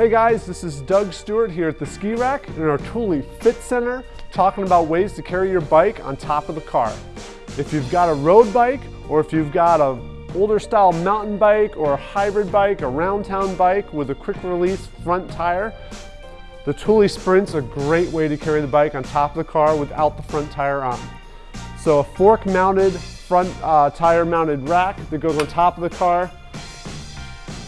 Hey guys, this is Doug Stewart here at the Ski Rack in our Thule Fit Center talking about ways to carry your bike on top of the car. If you've got a road bike or if you've got a older style mountain bike or a hybrid bike, a round town bike with a quick release front tire, the Thule Sprint's a great way to carry the bike on top of the car without the front tire on. So a fork mounted front uh, tire mounted rack that goes on top of the car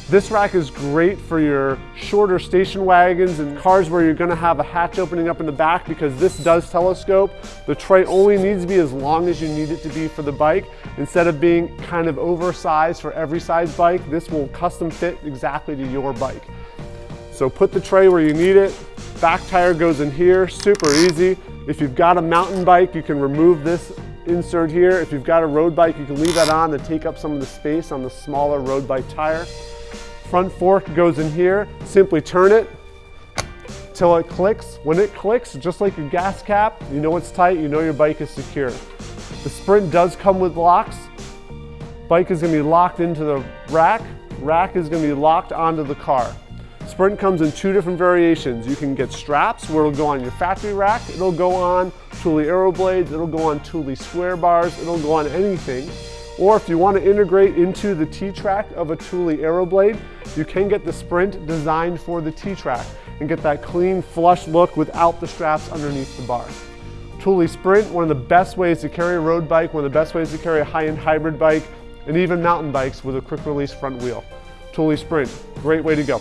this rack is great for your shorter station wagons and cars where you're gonna have a hatch opening up in the back because this does telescope. The tray only needs to be as long as you need it to be for the bike. Instead of being kind of oversized for every size bike, this will custom fit exactly to your bike. So put the tray where you need it. Back tire goes in here, super easy. If you've got a mountain bike, you can remove this insert here. If you've got a road bike, you can leave that on to take up some of the space on the smaller road bike tire. Front fork goes in here, simply turn it till it clicks. When it clicks, just like your gas cap, you know it's tight, you know your bike is secure. The Sprint does come with locks. Bike is gonna be locked into the rack. Rack is gonna be locked onto the car. Sprint comes in two different variations. You can get straps where it'll go on your factory rack. It'll go on Thule Aeroblades. It'll go on Thule square bars. It'll go on anything. Or if you want to integrate into the T-Track of a Thule Aeroblade, you can get the Sprint designed for the T-Track and get that clean, flush look without the straps underneath the bar. Thule Sprint, one of the best ways to carry a road bike, one of the best ways to carry a high-end hybrid bike, and even mountain bikes with a quick release front wheel. Thule Sprint, great way to go.